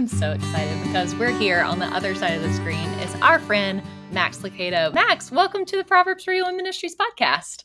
I'm so excited because we're here on the other side of the screen is our friend Max Lucado. Max, welcome to the Proverbs for You Ministries podcast.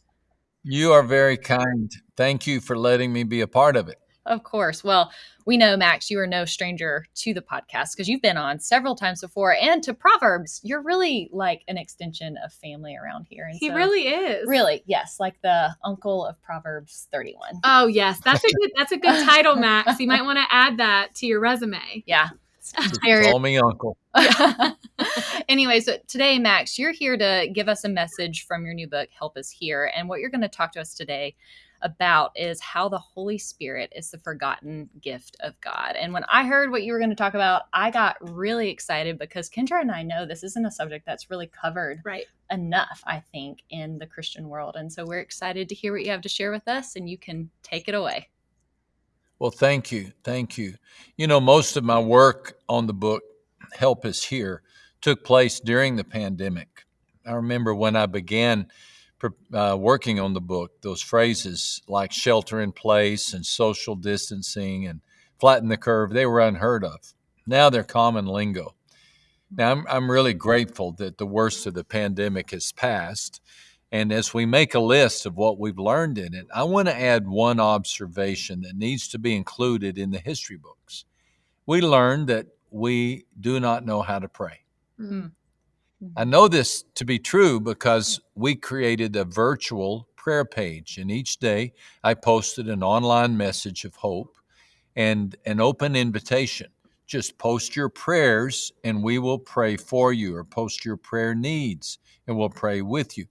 You are very kind. Thank you for letting me be a part of it. Of course. Well, we know, Max, you are no stranger to the podcast because you've been on several times before and to Proverbs. You're really like an extension of family around here. And he so, really is. Really, yes, like the uncle of Proverbs 31. Oh, yes. That's a good that's a good title, Max. You might want to add that to your resume. Yeah. Call me uncle. anyway, so today, Max, you're here to give us a message from your new book, Help Is Here. And what you're going to talk to us today about is how the Holy Spirit is the forgotten gift of God. And when I heard what you were going to talk about, I got really excited because Kendra and I know this isn't a subject that's really covered right. enough, I think, in the Christian world. And so we're excited to hear what you have to share with us, and you can take it away. Well, thank you. Thank you. You know, most of my work on the book, Help Is Here, took place during the pandemic. I remember when I began uh, working on the book, those phrases like shelter in place and social distancing and flatten the curve, they were unheard of. Now they're common lingo. Now, I'm, I'm really grateful that the worst of the pandemic has passed. And as we make a list of what we've learned in it, I want to add one observation that needs to be included in the history books. We learned that we do not know how to pray. Mm-hmm. I know this to be true because we created a virtual prayer page, and each day I posted an online message of hope and an open invitation. Just post your prayers and we will pray for you, or post your prayer needs and we'll pray with you.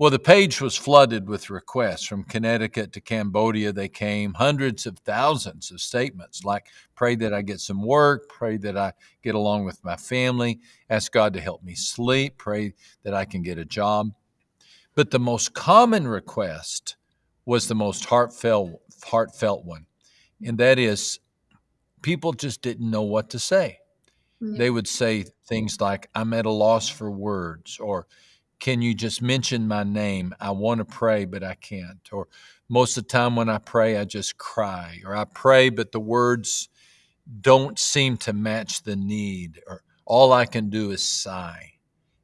Well, the page was flooded with requests from Connecticut to Cambodia. They came hundreds of thousands of statements like, pray that I get some work, pray that I get along with my family, ask God to help me sleep, pray that I can get a job. But the most common request was the most heartfelt, heartfelt one, and that is people just didn't know what to say. Mm-hmm. They would say things like, I'm at a loss for words, or can you just mention my name? I want to pray, but I can't. Or most of the time when I pray, I just cry. Or I pray, but the words don't seem to match the need. Or all I can do is sigh.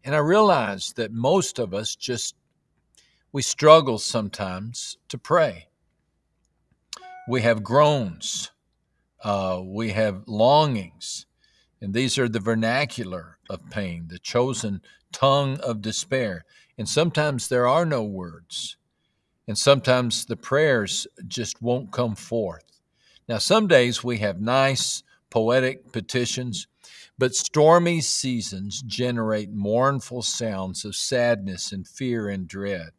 And I realize that most of us just, we struggle sometimes to pray. We have groans, uh, we have longings, and these are the vernacular of pain, the chosen tongue of despair. And sometimes there are no words. And sometimes the prayers just won't come forth. Now, some days we have nice, poetic petitions, but stormy seasons generate mournful sounds of sadness and fear and dread.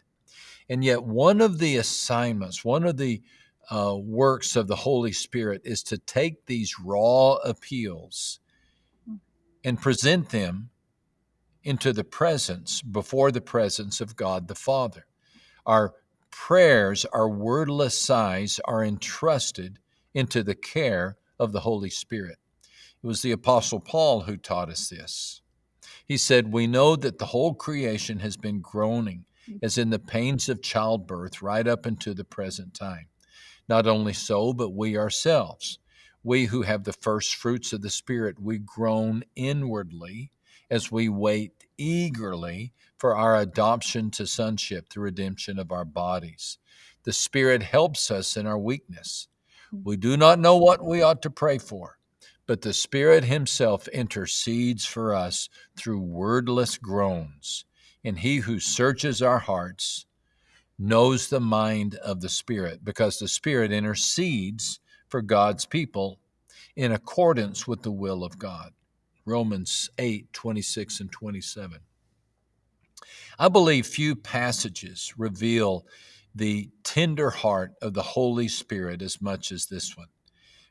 And yet, one of the assignments, one of the uh, works of the Holy Spirit is to take these raw appeals and present them into the presence, before the presence of God the Father. Our prayers, our wordless sighs, are entrusted into the care of the Holy Spirit. It was the Apostle Paul who taught us this. He said, We know that the whole creation has been groaning as in the pains of childbirth right up into the present time. Not only so, but we ourselves, we who have the first fruits of the Spirit, we groan inwardly as we wait eagerly for our adoption to sonship, the redemption of our bodies. The Spirit helps us in our weakness. We do not know what we ought to pray for, but the Spirit Himself intercedes for us through wordless groans. And He who searches our hearts knows the mind of the Spirit, because the Spirit intercedes for God's people in accordance with the will of God. Romans 8, 26 and 27. I believe few passages reveal the tender heart of the Holy Spirit as much as this one.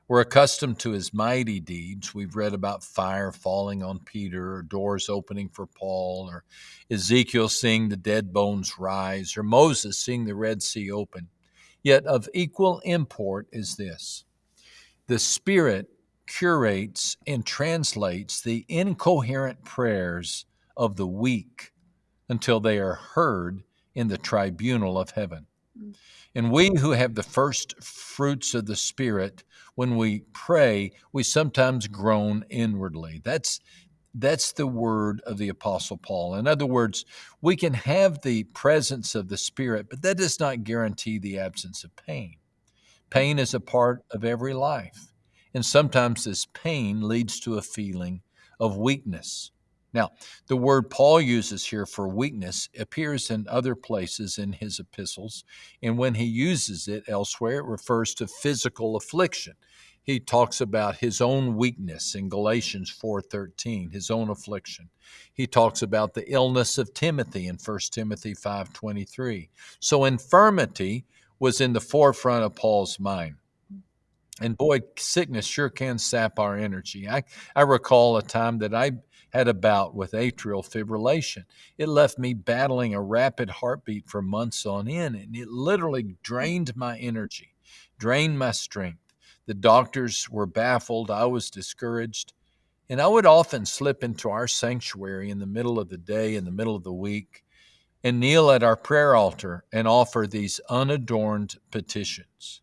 We're accustomed to his mighty deeds. We've read about fire falling on Peter, or doors opening for Paul, or Ezekiel seeing the dead bones rise, or Moses seeing the Red Sea open. Yet of equal import is this the Spirit curates and translates the incoherent prayers of the weak until they are heard in the tribunal of heaven. Mm. And we who have the first fruits of the Spirit, when we pray, we sometimes groan inwardly. That's that's the word of the Apostle Paul. In other words, we can have the presence of the Spirit, but that does not guarantee the absence of pain. Pain is a part of every life, and sometimes this pain leads to a feeling of weakness. Now, the word Paul uses here for weakness appears in other places in his epistles, and when he uses it elsewhere, it refers to physical affliction. He talks about his own weakness in Galatians 4:13, his own affliction. He talks about the illness of Timothy in 1 Timothy 5:23. So infirmity was in the forefront of Paul's mind. And boy, sickness sure can sap our energy. I, I recall a time that I had a bout with atrial fibrillation. It left me battling a rapid heartbeat for months on end, and it literally drained my energy, drained my strength. The doctors were baffled. I was discouraged. And I would often slip into our sanctuary in the middle of the day, in the middle of the week, and kneel at our prayer altar and offer these unadorned petitions.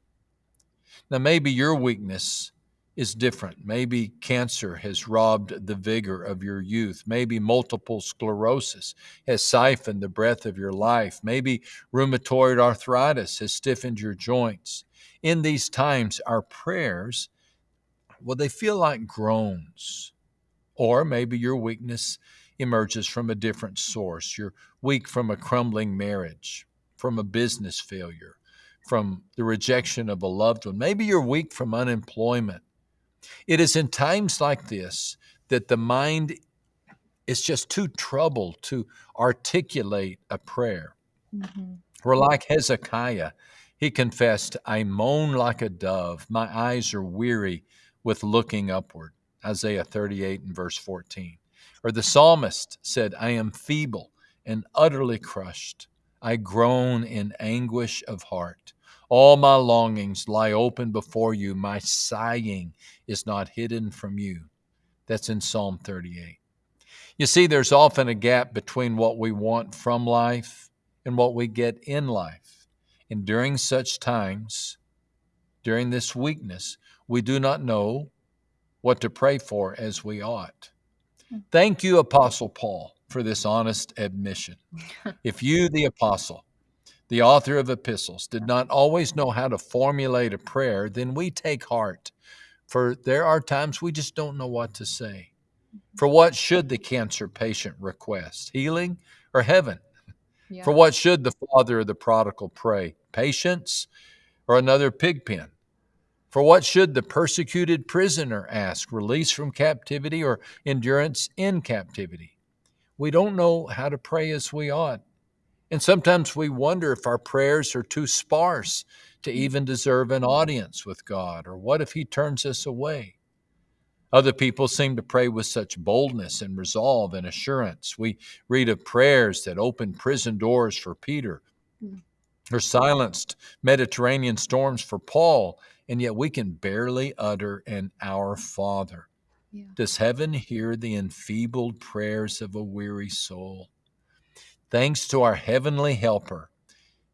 Now, maybe your weakness is different. Maybe cancer has robbed the vigor of your youth. Maybe multiple sclerosis has siphoned the breath of your life. Maybe rheumatoid arthritis has stiffened your joints. In these times, our prayers, well, they feel like groans. Or maybe your weakness emerges from a different source. You're weak from a crumbling marriage, from a business failure, from the rejection of a loved one. Maybe you're weak from unemployment it is in times like this that the mind is just too troubled to articulate a prayer. Mm-hmm. We're like Hezekiah. He confessed, I moan like a dove. My eyes are weary with looking upward. Isaiah 38 and verse 14. Or the psalmist said, I am feeble and utterly crushed. I groan in anguish of heart. All my longings lie open before you. My sighing is not hidden from you. That's in Psalm 38. You see, there's often a gap between what we want from life and what we get in life. And during such times, during this weakness, we do not know what to pray for as we ought. Thank you, Apostle Paul, for this honest admission. If you, the apostle, the author of epistles, did not always know how to formulate a prayer, then we take heart. For there are times we just don't know what to say. For what should the cancer patient request? Healing or heaven? Yeah. For what should the father of the prodigal pray? Patience or another pig pen? For what should the persecuted prisoner ask? Release from captivity or endurance in captivity? We don't know how to pray as we ought. And sometimes we wonder if our prayers are too sparse to even deserve an audience with God, or what if He turns us away? Other people seem to pray with such boldness and resolve and assurance. We read of prayers that opened prison doors for Peter, mm. or silenced Mediterranean storms for Paul, and yet we can barely utter an Our Father. Yeah. Does heaven hear the enfeebled prayers of a weary soul? Thanks to our heavenly helper,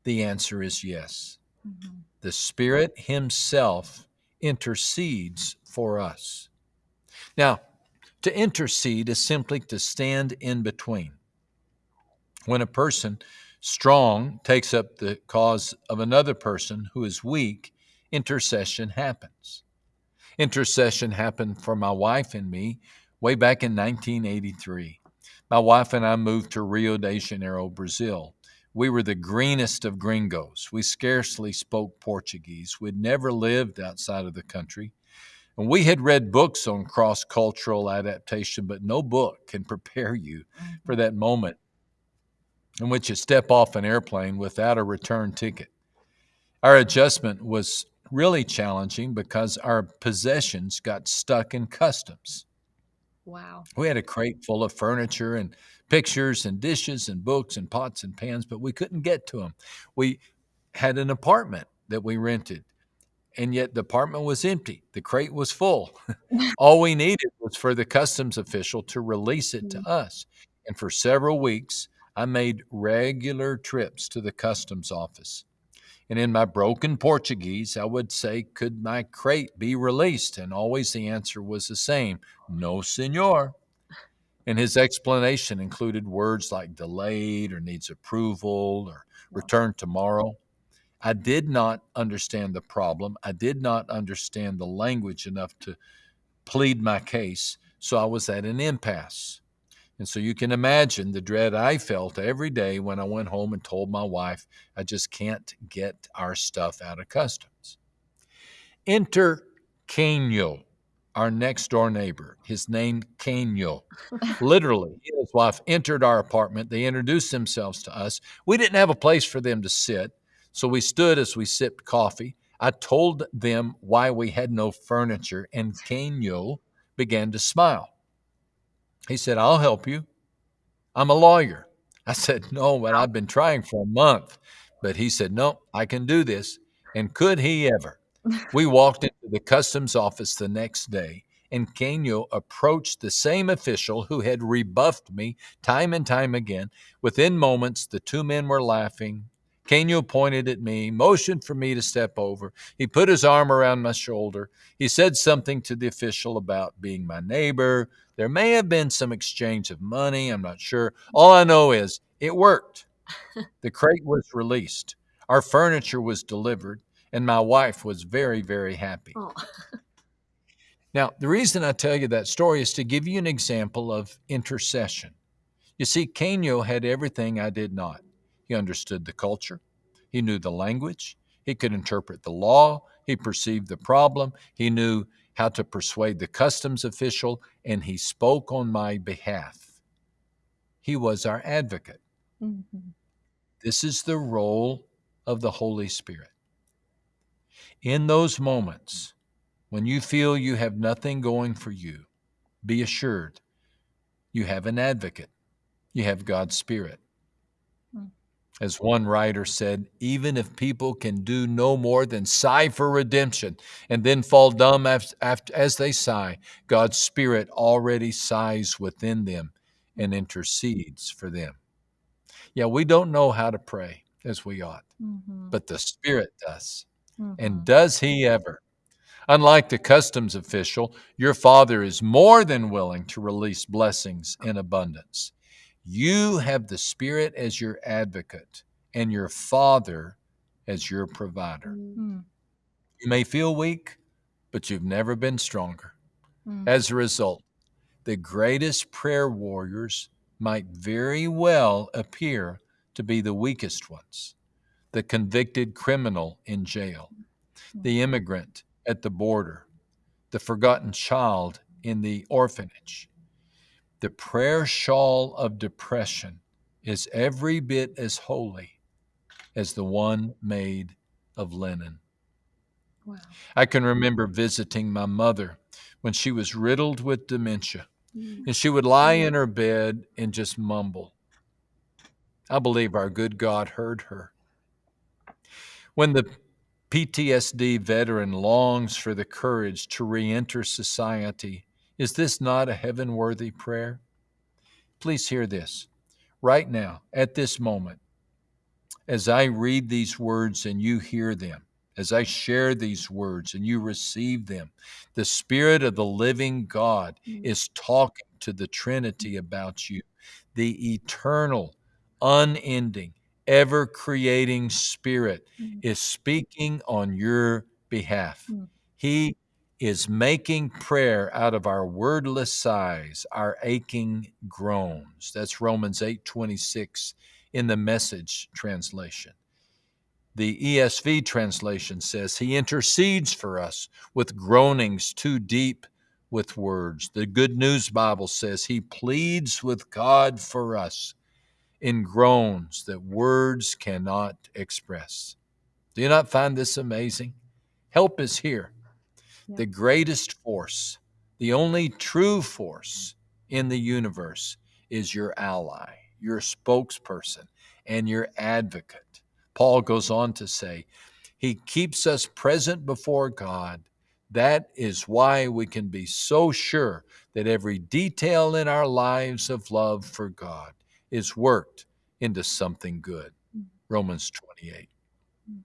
the answer is yes. Mm-hmm. The Spirit Himself intercedes for us. Now, to intercede is simply to stand in between. When a person strong takes up the cause of another person who is weak, intercession happens. Intercession happened for my wife and me way back in 1983. My wife and I moved to Rio de Janeiro, Brazil. We were the greenest of gringos. We scarcely spoke Portuguese. We'd never lived outside of the country. And we had read books on cross cultural adaptation, but no book can prepare you for mm-hmm. that moment in which you step off an airplane without a return ticket. Our adjustment was really challenging because our possessions got stuck in customs. Wow. We had a crate full of furniture and pictures and dishes and books and pots and pans, but we couldn't get to them. We had an apartment that we rented, and yet the apartment was empty. The crate was full. All we needed was for the customs official to release it to mm. us. And for several weeks, I made regular trips to the customs office. And in my broken Portuguese, I would say, Could my crate be released? And always the answer was the same No, senor. And his explanation included words like delayed or needs approval or return tomorrow. I did not understand the problem. I did not understand the language enough to plead my case. So I was at an impasse. And so you can imagine the dread I felt every day when I went home and told my wife, I just can't get our stuff out of customs. Enter Kenyo, our next door neighbor. His name Kenyo. Literally, his wife entered our apartment. They introduced themselves to us. We didn't have a place for them to sit, so we stood as we sipped coffee. I told them why we had no furniture, and Kenyo began to smile. He said, I'll help you. I'm a lawyer. I said, No, but I've been trying for a month. But he said, No, I can do this. And could he ever? We walked into the customs office the next day, and Kenyo approached the same official who had rebuffed me time and time again. Within moments, the two men were laughing. Kenyo pointed at me, motioned for me to step over. He put his arm around my shoulder. He said something to the official about being my neighbor, there may have been some exchange of money, I'm not sure. All I know is it worked. the crate was released, our furniture was delivered, and my wife was very, very happy. Oh. now, the reason I tell you that story is to give you an example of intercession. You see, Kenyo had everything I did not. He understood the culture, he knew the language, he could interpret the law, he perceived the problem, he knew how to persuade the customs official, and he spoke on my behalf. He was our advocate. Mm-hmm. This is the role of the Holy Spirit. In those moments when you feel you have nothing going for you, be assured you have an advocate. You have God's Spirit. As one writer said, even if people can do no more than sigh for redemption and then fall dumb as they sigh, God's Spirit already sighs within them and intercedes for them. Yeah, we don't know how to pray as we ought, Mm-hmm. but the Spirit does. Mhm. And does He ever? Unlike the customs official, your Father is more than willing to release blessings in abundance. You have the Spirit as your advocate and your Father as your provider. Mm. You may feel weak, but you've never been stronger. Mm. As a result, the greatest prayer warriors might very well appear to be the weakest ones the convicted criminal in jail, the immigrant at the border, the forgotten child in the orphanage. The prayer shawl of depression is every bit as holy as the one made of linen. Wow. I can remember visiting my mother when she was riddled with dementia, Mm. and she would lie in her bed and just mumble. I believe our good God heard her. When the PTSD veteran longs for the courage to re enter society, is this not a heaven worthy prayer? Please hear this. Right now, at this moment, as I read these words and you hear them, as I share these words and you receive them, the Spirit of the living God Mm. is talking to the Trinity about you. The eternal, unending, ever creating Spirit Mm. is speaking on your behalf. Mm. He is making prayer out of our wordless sighs, our aching groans. That's Romans 8:26 in the message translation. The ESV translation says he intercedes for us with groanings too deep with words. The Good News Bible says he pleads with God for us in groans that words cannot express. Do you not find this amazing? Help is here. Yeah. The greatest force, the only true force in the universe is your ally, your spokesperson, and your advocate. Paul goes on to say, He keeps us present before God. That is why we can be so sure that every detail in our lives of love for God is worked into something good. Mm. Romans 28. Mm.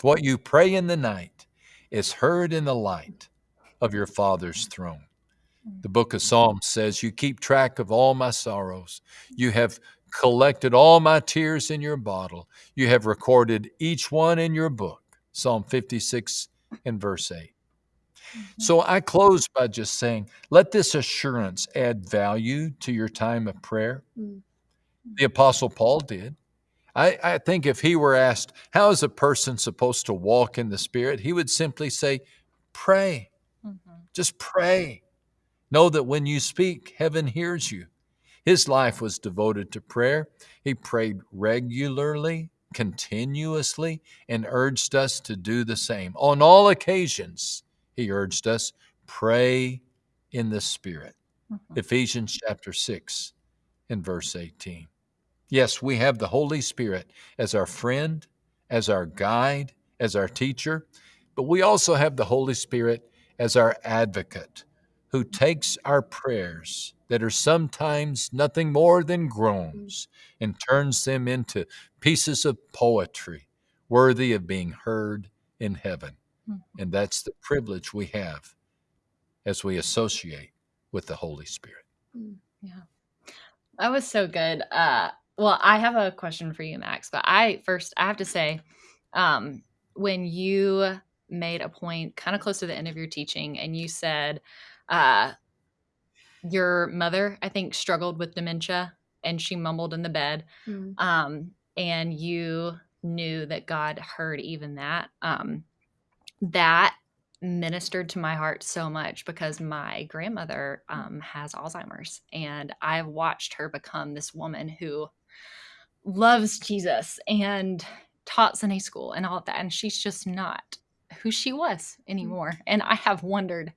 What you pray in the night is heard in the light of your Father's throne. The book of Psalms says, You keep track of all my sorrows. You have collected all my tears in your bottle. You have recorded each one in your book. Psalm 56 and verse 8. So I close by just saying, let this assurance add value to your time of prayer. Mm. The Apostle Paul did. I, I think if he were asked, How is a person supposed to walk in the Spirit? he would simply say, Pray. Mhm. Just pray. Know that when you speak, heaven hears you. His life was devoted to prayer. He prayed regularly, continuously, and urged us to do the same. On all occasions, he urged us, pray in the Spirit. Mhm. Ephesians chapter 6 and verse 18. Yes, we have the Holy Spirit as our friend, as our guide, as our teacher, but we also have the Holy Spirit as our advocate who takes our prayers that are sometimes nothing more than groans and turns them into pieces of poetry worthy of being heard in heaven. Mhm. And that's the privilege we have as we associate with the Holy Spirit. Yeah. That was so good. Uh, well, I have a question for you, Max. But I first, I have to say, um, when you made a point kind of close to the end of your teaching, and you said uh, your mother, I think, struggled with dementia, and she mumbled in the bed, Mm. um, and you knew that God heard even that. Um, that ministered to my heart so much because my grandmother um, has Alzheimer's, and I've watched her become this woman who loves Jesus and taught Sunday school and all of that, and she's just not who she was anymore. And I have wondered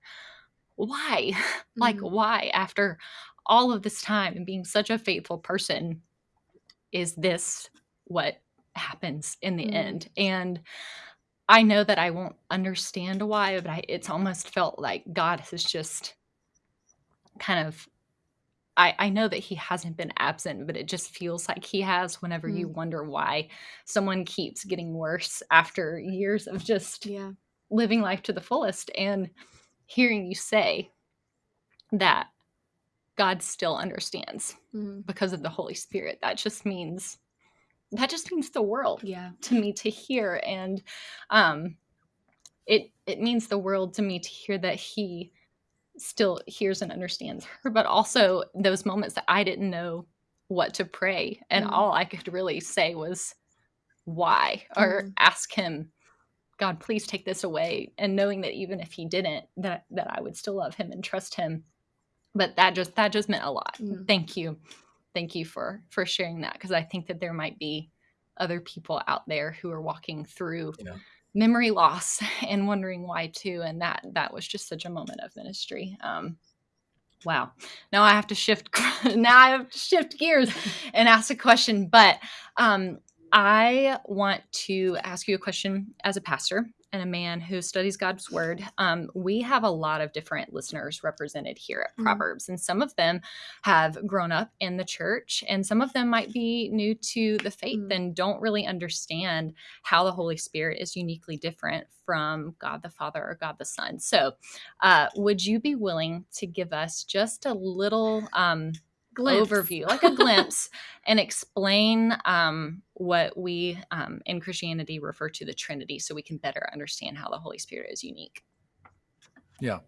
why, like Mm. why after all of this time and being such a faithful person, is this what happens in the Mm. end? And I know that I won't understand why, but I, it's almost felt like God has just kind of. I, I know that he hasn't been absent, but it just feels like he has whenever you wonder why someone keeps getting worse after years of just Yeah. living life to the fullest and hearing you say that God still understands Mm. because of the Holy Spirit. That just means that just means the world Yeah. to me to hear and um it it means the world to me to hear that he still hears and understands her but also those moments that I didn't know what to pray and Mm. all I could really say was why or Mhm. ask him God please take this away and knowing that even if he didn't that that I would still love him and trust him but that just that just meant a lot Mm. thank you thank you for for sharing that because i think that there might be other people out there who are walking through Yeah. Memory loss and wondering why too and that that was just such a moment of ministry. Um wow. Now i have to shift now i have to shift gears and ask a question but um i want to ask you a question as a pastor and a man who studies God's word, um, we have a lot of different listeners represented here at Mhm. Proverbs, and some of them have grown up in the church, and some of them might be new to the faith Mm. and don't really understand how the Holy Spirit is uniquely different from God the Father or God the Son. So, uh, would you be willing to give us just a little um, Glimpse. overview, like a glimpse, and explain um, what we um, in Christianity refer to the Trinity so we can better understand how the Holy Spirit is unique? Yeah.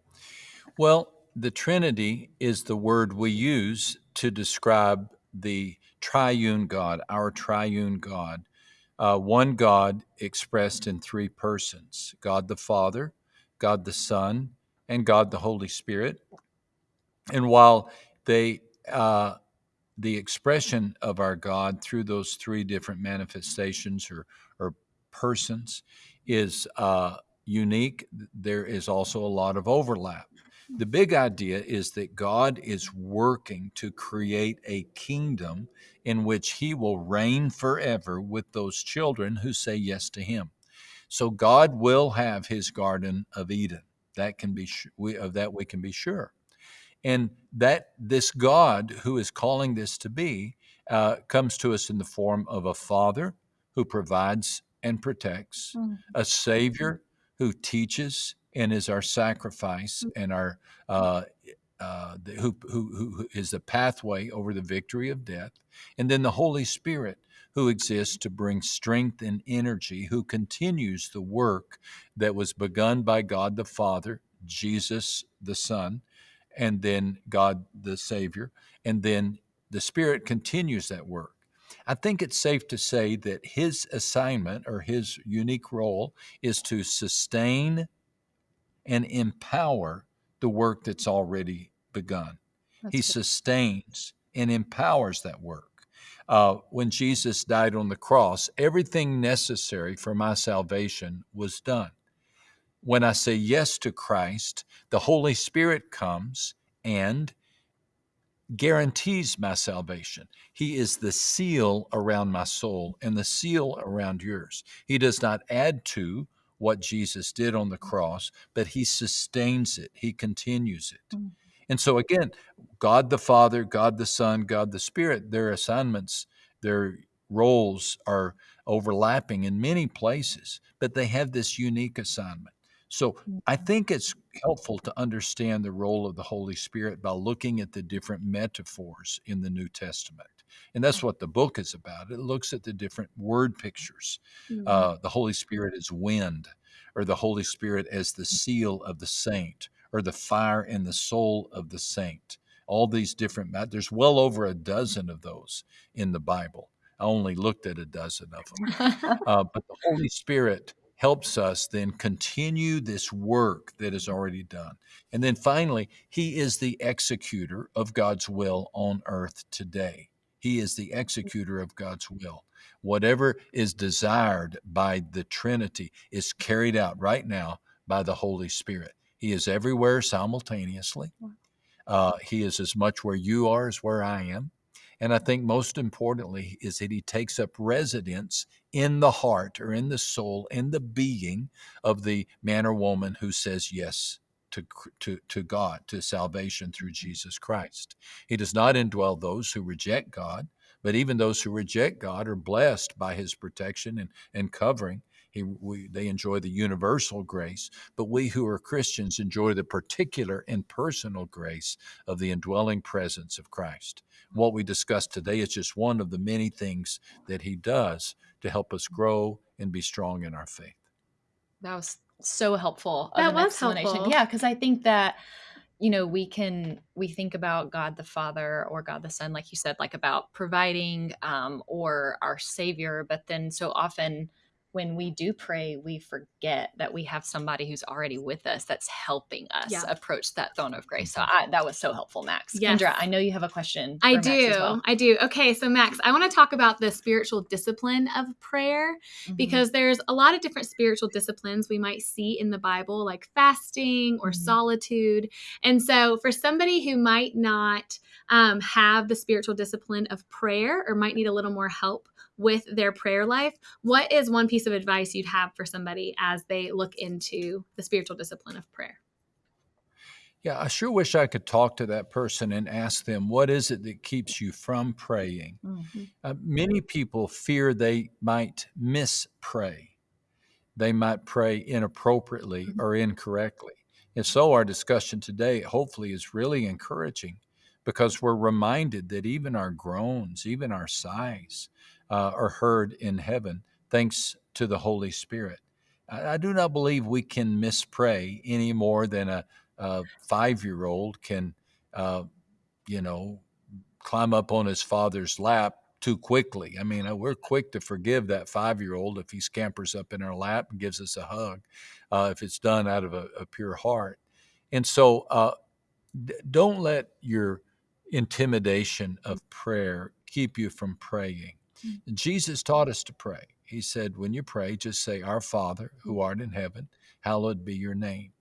Well, the Trinity is the word we use to describe the triune God, our triune God. Uh, one God expressed in three persons God the Father, God the Son, and God the Holy Spirit. And while they, uh, the expression of our God through those three different manifestations or, or persons is uh, unique, there is also a lot of overlap. The big idea is that God is working to create a kingdom in which he will reign forever with those children who say yes to him. So God will have his garden of Eden. That can be we of that we can be sure. And that this God who is calling this to be uh, comes to us in the form of a father who provides and protects, Mm. a Savior who teaches and is our sacrifice and our uh, uh, the, who, who, who is the pathway over the victory of death, and then the Holy Spirit who exists to bring strength and energy, who continues the work that was begun by God the Father, Jesus the Son, and then God the Savior, and then the Spirit continues that work. I think it's safe to say that his assignment or his unique role is to sustain and empower the work that's already begun. That's he good. sustains and empowers that work. Uh, when Jesus died on the cross, everything necessary for my salvation was done. When I say yes to Christ, the Holy Spirit comes and guarantees my salvation. He is the seal around my soul and the seal around yours. He does not add to what Jesus did on the cross, but he sustains it, he continues it. Mm. And so, again, God the Father, God the Son, God the Spirit, their assignments, their roles are overlapping in many places, but they have this unique assignment. So, I think it's helpful to understand the role of the Holy Spirit by looking at the different metaphors in the New Testament. And that's what the book is about. It looks at the different word pictures. Mhm. Uh, the Holy Spirit as wind, or the Holy Spirit as the seal of the saint, or the fire in the soul of the saint. All these different, there's well over a dozen of those in the Bible. I only looked at a dozen of them. Uh, but the Holy Spirit helps us then continue this work that is already done. And then finally, He is the executor of God's will on earth today. He is the executor of God's will. Whatever is desired by the Trinity is carried out right now by the Holy Spirit. He is everywhere simultaneously. Uh, he is as much where you are as where I am. And I think most importantly is that he takes up residence in the heart or in the soul, in the being of the man or woman who says yes to, to, to God, to salvation through Jesus Christ. He does not indwell those who reject God, but even those who reject God are blessed by his protection and, and covering. He, we, they enjoy the universal grace, but we who are Christians enjoy the particular and personal grace of the indwelling presence of Christ. What we discussed today is just one of the many things that he does to help us grow and be strong in our faith. That was so helpful. That was explanation. helpful. Yeah, because I think that you know we can we think about God the Father or God the Son, like you said, like about providing um, or our Savior, but then so often when we do pray, we forget that we have somebody who's already with us that's helping us Yeah. approach that throne of grace. So I, that was so helpful, Max. Yes. Kendra, I know you have a question. I for Max do. as well. I do. Okay, so Max, I want to talk about the spiritual discipline of prayer Mhm. because there's a lot of different spiritual disciplines we might see in the Bible, like fasting or Mhm. solitude. And so, for somebody who might not um, have the spiritual discipline of prayer or might need a little more help with their prayer life, what is one piece of advice you'd have for somebody as they look into the spiritual discipline of prayer? Yeah, I sure wish I could talk to that person and ask them, what is it that keeps you from praying? Mhm. Uh, many people fear they might mispray. They might pray inappropriately Mhm. or incorrectly. And so, our discussion today hopefully is really encouraging because we're reminded that even our groans, even our sighs, uh, are heard in heaven thanks to the Holy Spirit. I, I do not believe we can mispray any more than a, a five year old can, uh, you know, climb up on his father's lap too quickly. I mean, uh, we're quick to forgive that five year old if he scampers up in our lap and gives us a hug, uh, if it's done out of a, a pure heart. And so uh, d- don't let your intimidation of prayer keep you from praying. Jesus taught us to pray. He said, when you pray, just say, Our Father, who art in heaven, hallowed be your name.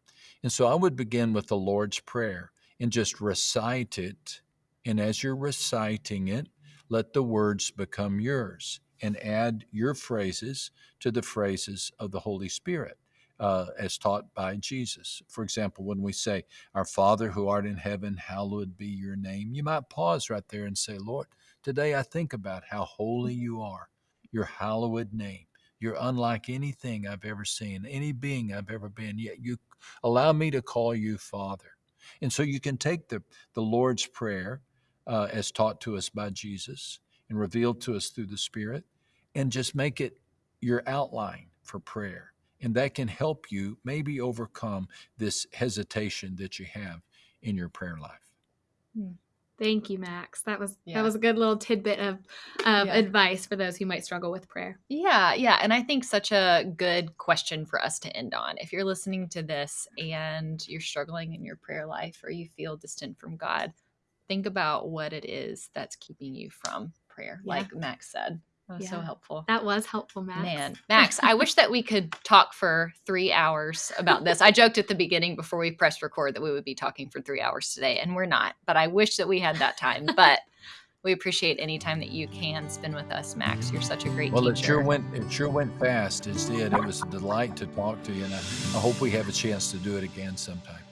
And so I would begin with the Lord's Prayer and just recite it. And as you're reciting it, let the words become yours and add your phrases to the phrases of the Holy Spirit. Uh, as taught by Jesus. For example, when we say, Our Father who art in heaven, hallowed be your name, you might pause right there and say, Lord, today I think about how holy you are, your hallowed name. You're unlike anything I've ever seen, any being I've ever been, yet you allow me to call you Father. And so you can take the, the Lord's Prayer uh, as taught to us by Jesus and revealed to us through the Spirit and just make it your outline for prayer. And that can help you maybe overcome this hesitation that you have in your prayer life. Hmm. Thank you, Max. That was Yeah. that was a good little tidbit of of Yeah. advice for those who might struggle with prayer. Yeah, yeah. And I think such a good question for us to end on. If you're listening to this and you're struggling in your prayer life or you feel distant from God, think about what it is that's keeping you from prayer, Yeah. like Max said. That was so helpful. That was helpful, Max. Man, Max, I wish that we could talk for three hours about this. I joked at the beginning before we pressed record that we would be talking for three hours today, and we're not. But I wish that we had that time. But we appreciate any time that you can spend with us, Max. You're such a great Well, teacher. it sure went it sure went fast. It did. It was a delight to talk to you, and I, I hope we have a chance to do it again sometime.